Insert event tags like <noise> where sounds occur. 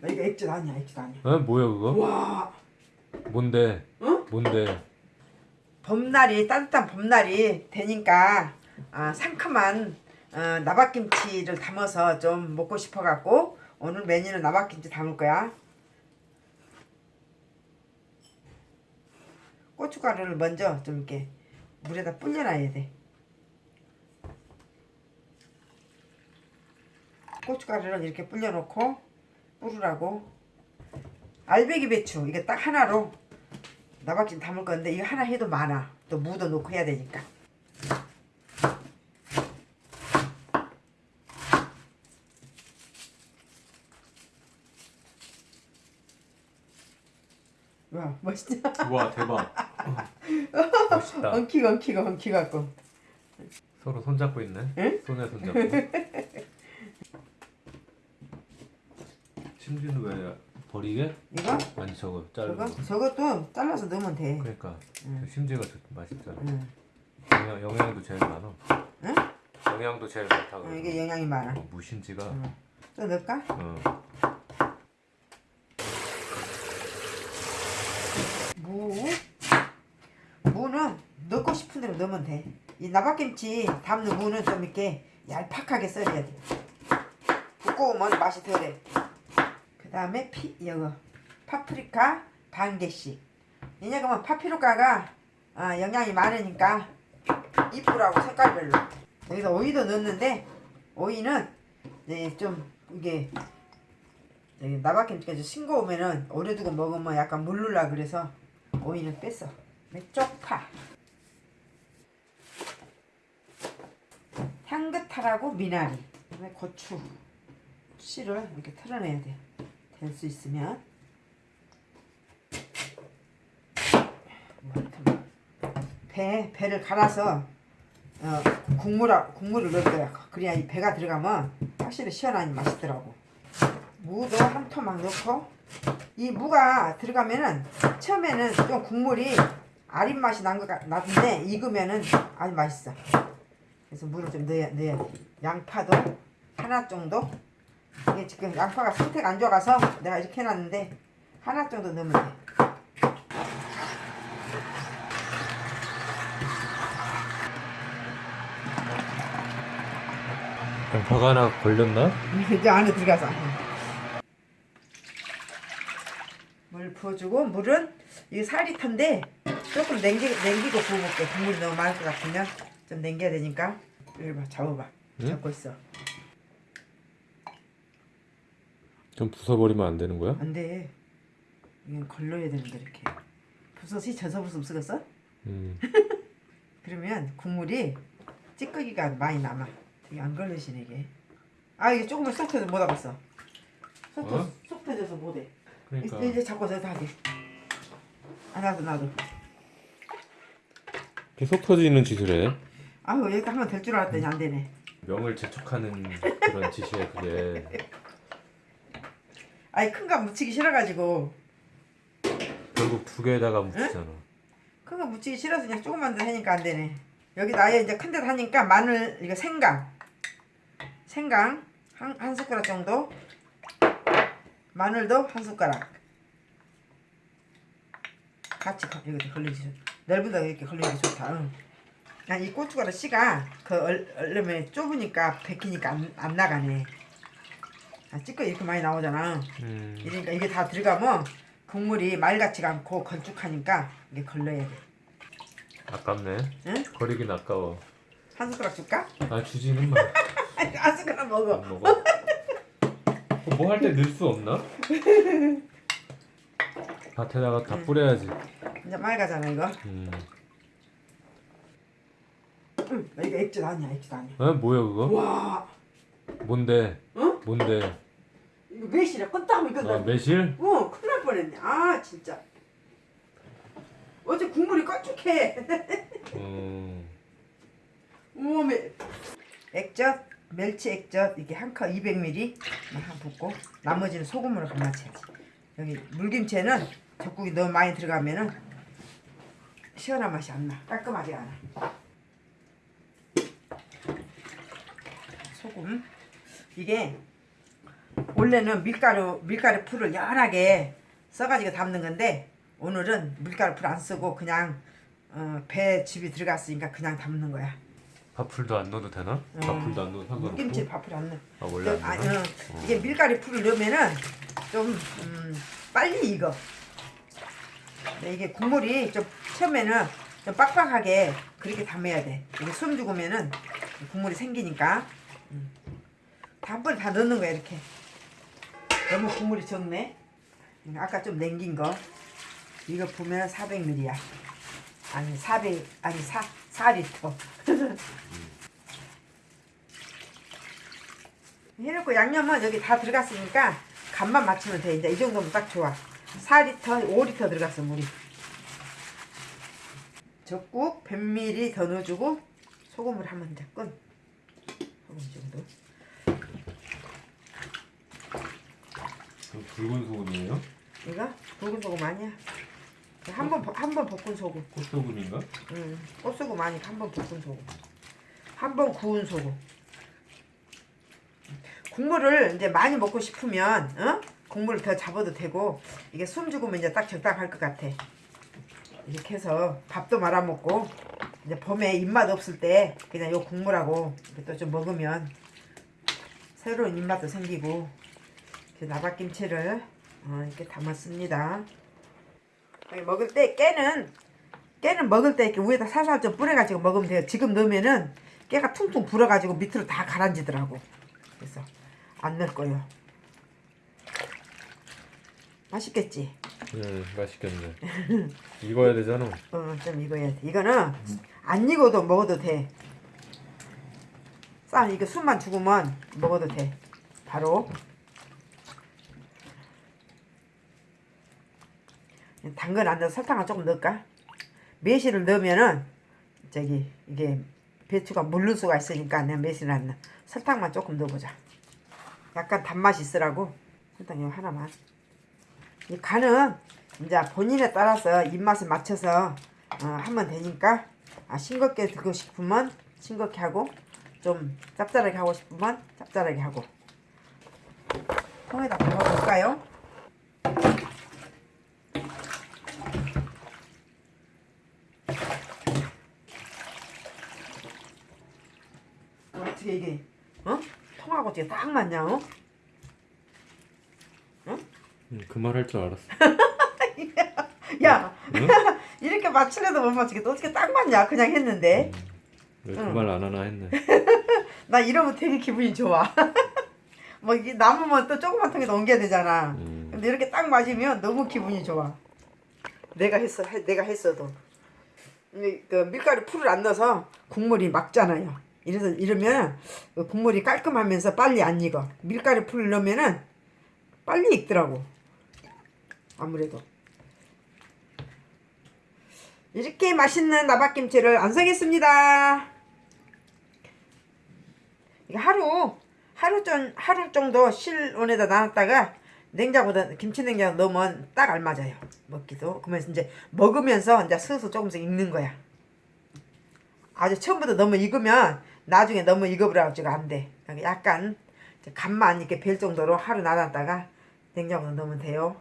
나 이거 액젓 아니야, 액젓 아니야. 어? 뭐야 그거? 와, 뭔데? 응? 뭔데? 봄날이 따뜻한 봄날이 되니까 아, 상큼한 어, 나박김치를 담아서 좀 먹고 싶어갖고 오늘 메뉴는 나박김치 담을 거야. 고춧가루를 먼저 좀 이렇게 물에다 불려놔야 돼. 고춧가루를 이렇게 불려놓고 뿌르라고 알배기 배추 이게 딱 하나로 나박김 담을 건데 이거 하나 해도 많아 또 무도 넣고 해야 되니까 와 멋있다 우와 대박. <laughs> 멋있다. 엉키고 엉키고 엉키갖고 서로 손잡고 있네. 응? 손에 손잡고. 심지는 왜 버리게? 이거 아니 저거 자르고. 저거 저것도 잘라서 넣으면 돼 그러니까 응. 심지가 좋- 맛있잖아. 응. 영양, 영양도 제일 많아. 응? 영양도 제일 많다. 어, 그러고. 이게 영양이 많아 어, 무심지가. 응. 또 넣을까? 어. 무 무는 넣고 싶은 대로 넣으면 돼. 이 나박김치 담는 무는 좀 이렇게 얄팍하게 썰어야 돼. 두꺼우면 맛이 덜해. 그 다음에 피 이거 파프리카 반 개씩. 왜냐하면 파프리카가 아, 영양이 많으니까 이쁘라고 색깔별로. 여기서 오이도 넣는데 오이는 네, 좀 이게 좀 싱거우면은 오래 두고 먹으면 약간 물르라 그래서 오이는 뺐어. 쪽파. 향긋하라고 미나리. 그다음에 고추. 씨를 이렇게 털어내야 돼. 될 수 있으면. 배 배를 갈아서 어, 국물 국물을 넣을 거야. 그래야 이 배가 들어가면 확실히 시원하니 맛있더라고. 무도 한 토막 넣고 이 무가 들어가면은 처음에는 좀 국물이 아린 맛이 난 것 같은데 익으면은 아주 맛있어. 그래서 물을 좀 넣어야, 넣어야 돼. 양파도 하나 정도. 이게 지금 양파가 상태가 안 좋아서 내가 이렇게 해놨는데 하나 정도 넣으면 돼. 양파가 하나 걸렸나? <laughs> 이제 안에 들어가서. 물 부어주고 물은 이게 4리터인데 조금 냉기, 냉기고 부어볼게. 국물이 너무 많을 것 같으면 좀 냉겨야 되니까. 이리 봐, 잡아봐. 응? 잡고 있어. 좀 부숴버리면 안 되는 거야? 안 돼. 이건 걸러야 되는데 이렇게. 부서시 져서 부으면 쓰겠어? 음. <laughs> 그러면 국물이 찌꺼기가 많이 남아. 되게 안 걸리시네 이게. 아 이게 조금만 쏙 터져 못 하겠어. 쏙, 터, 어? 쏙 터져서 못해. 그러니까 이제, 잡고 저다 하게. 아 나도 나도. 계속 터지는 짓을 해. 아유 여기 하면 될 줄 알았더니 안 되네. 명을 재촉하는 그런 짓이야 그게. <laughs> 아니 큰 거 묻히기 싫어가지고 결국 두 개에다가 묻히잖아. 큰 거 묻히기 싫어서 그냥 조금만 더 하니까 안 되네. 여기 나에 이제 큰 데다 하니까 마늘 이거 생강 생강 한, 한 숟가락 정도 마늘도 한 숟가락 같이 거- 여기다 걸리지 좋- 넓은 데 이렇게 걸리기 좋다. 응. 난이 고춧가루 씨가 그 얼, 얼음에 좁으니까 베끼니까 안, 안 나가네. 아, 찌꺼 이렇게 많이 나오잖아. 음. 그러니까 이게 다 들어가면 국물이 맑았지가 않고 걸쭉하니까 이게 걸러야 돼. 아깝네. 응? 버리긴 아까워. 한 숟가락 줄까? 아 주지는 마. <laughs> 한 숟가락 먹어. 안 먹어. 뭐 할 때 넣을 수 없나? 밭에다가 다 뿌려야지. 이제 맑아잖아 이거. 음. 응, 나 이거 액젓 아니야 액젓 아니야. 어 뭐야 그거? 와, 뭔데? 응? 뭔데? 이거 매실이야. 껐다 이거. 아 매실? 어, 큰일 날 뻔했네. 아 진짜. 어제 국물이 껄쭉해. <laughs> 음. 우와 매. 액젓, 멸치 액젓 이게 한 컵 200ml 한 붓고 나머지는 소금으로 간마쳐야지. 여기 물김치에는 젓국이 너무 많이 들어가면은 시원한 맛이 안 나. 깔끔하게 안 나. 소금 이게 원래는 밀가루 밀가루 풀을 연하게 써가지고 담는 건데 오늘은 밀가루 풀 안 쓰고 그냥 어, 배 즙이 들어갔으니까 그냥 담는 거야. 밥풀도 안 넣어도 되나? 밥풀도 안 넣어도 상관없고. 김치 밥풀 안 넣어. 아 원래 안 아, 넣나? 어, 이게 밀가루 풀을 넣으면은 좀 음, 빨리 익어. 이게 국물이 좀 처음에는 좀 빡빡하게 그렇게 담아야 돼. 이게 숨 죽으면은 국물이 생기니까 음. 다 한 번에 다 넣는 거야 이렇게. 너무 국물이 적네. 아까 좀 남긴 거. 이거 보면 400ml야. 아니 400 아니 4 4리터. <laughs> 해놓고 양념은 여기 다 들어갔으니까 간만 맞추면 돼. 이제 이 정도면 딱 좋아. 4리터, 5리터 들어갔어 물이. 적국 100ml 더 넣어주고 소금을 한번 이제 끈. 소금 이 정도. 붉은 소금이에요? 이거 붉은 소금 아니야. 한번 한 번 볶은 소금. 꽃소금인가? 응. 꽃소금 아니고 한번 볶은 소금. 한 번 구운 소금. 국물을 이제 많이 먹고 싶으면 어? 국물을 더 잡아도 되고 이게 숨 죽으면 이제 딱 적당할 것 같아. 이렇게 해서 밥도 말아 먹고 이제 봄에 입맛 없을 때 그냥 요 국물하고 또 좀 먹으면 새로운 입맛도 생기고 나박김치를 어, 이렇게 담았습니다. 먹을 때 깨는 깨는 먹을 때 이렇게 위에다 살살 좀 뿌려가지고 먹으면 돼요. 지금 넣으면은 깨가 퉁퉁 불어가지고 밑으로 다 가라앉더라고. 그래서 안 넣을 거예요. 맛있겠지? 네 맛있겠네. 익어야 되잖아. <laughs> 어, 좀 익어야 돼. 이거는 안 익어도 먹어도 돼. 쌀 이거 숨만 죽으면 먹어도 돼. 바로. 당근 안 넣어 설탕을 조금 넣을까? 매실을 넣으면은 저기 이게 배추가 물를 수가 있으니까 내가 매실을 안 넣어. 설탕만 조금 넣어보자. 약간 단맛이 있으라고 설탕 이거 하나만. 이 간은 이제 본인에 따라서 입맛에 맞춰서 어, 하면 되니까 아, 싱겁게 들고 싶으면 싱겁게 하고 좀 짭짤하게 하고 싶으면 짭짤하게 하고 통에다 담아볼까요? 어떻게 이게 어? 통하고 어떻게 딱 맞냐 어? 그말 할 줄 알았어. <laughs> 야 응? <laughs> 이렇게 맞추려도 못 맞추겠다 어떻게 딱 맞냐 그냥 했는데 왜 응. 그말안 하나 했네. <laughs> 나 이러면 되게 기분이 좋아 뭐 이게 남으면 또 조그만 통에 옮겨야 되잖아 음. 근데 이렇게 딱 맞으면 너무 기분이 좋아 내가 했어 해- 내가 했어도 이- 그 밀가루 풀을 안 넣어서 국물이 막잖아요 이래서 이러면 그 국물이 깔끔하면서 빨리 안 익어 밀가루 풀을 넣으면은 빨리 익더라고 아무래도 이렇게 맛있는 나박김치를 완성했습니다. 이거 하루 하루 전 하루 정도 실온에다 놔놨다가 냉장고에 김치 냉장고 넣으면 딱 알맞아요. 먹기도. 그러면 이제 먹으면서 이제 슬슬 조금씩 익는 거야. 아주 처음부터 너무 익으면 나중에 너무 익어버려가지고 안 돼. 약간 간만 이렇게 별 정도로 하루 놔놨다가 냉장고에 넣으면 돼요.